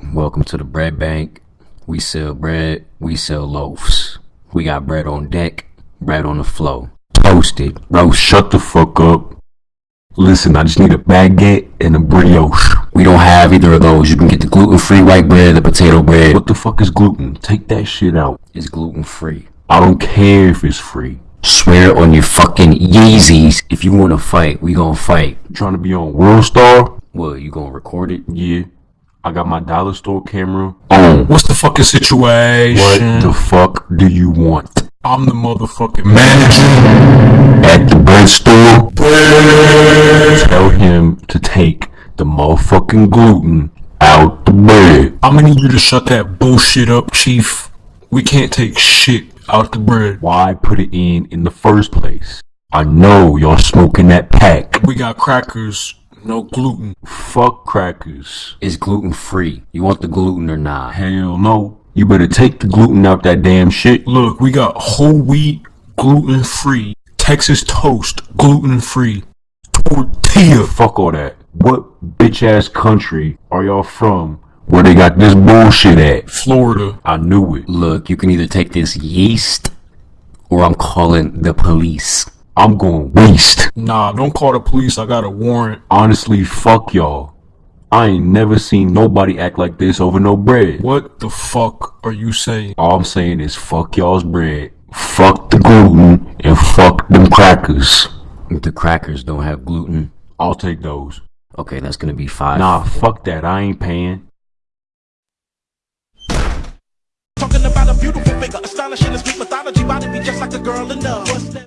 Welcome to the bread bank. We sell bread, we sell loaves. We got bread on deck, bread on the flow. Toasted, roast. Shut the fuck up. Listen, I just need a baguette and a brioche. We don't have either of those. You can get the gluten-free white bread, the potato bread. What the fuck is gluten? Take that shit out. It's gluten-free. I don't care if it's free. Swear on your fucking Yeezys. If you wanna fight, we gonna fight. You trying to be on World Star? What, you gonna record it? Yeah. I got my dollar store camera On. What's the fucking situation? What the fuck do you want? I'm the motherfucking manager. At the bread store? Tell him to take the motherfucking gluten out the bread. I'm gonna need you to shut that bullshit up, chief. We can't take shit out the bread. Why put it in in the first place? I know y'all smoking that pack. We got crackers, no gluten. Fuck crackers. It's gluten-free. You want the gluten or not? Hell no. You better take the gluten out that damn shit. Look, we got whole wheat, gluten free. Texas toast, gluten free. Tortilla. Fuck all that. What bitch ass country are y'all from where they got this bullshit at? Florida. I knew it. Look, you can either take this yeast or I'm calling the police. I'm going waste. Nah, don't call the police. I got a warrant. Honestly, fuck y'all. I ain't never seen nobody act like this over no bread. What the fuck are you saying? All I'm saying is fuck y'all's bread. Fuck the gluten and fuck them crackers. The crackers don't have gluten. I'll take those. Okay, that's gonna be five. Nah, fuck that. I ain't paying. Talking about a beautiful figure, astonishing and sweet mythology, body be just like a girl in love. What's that?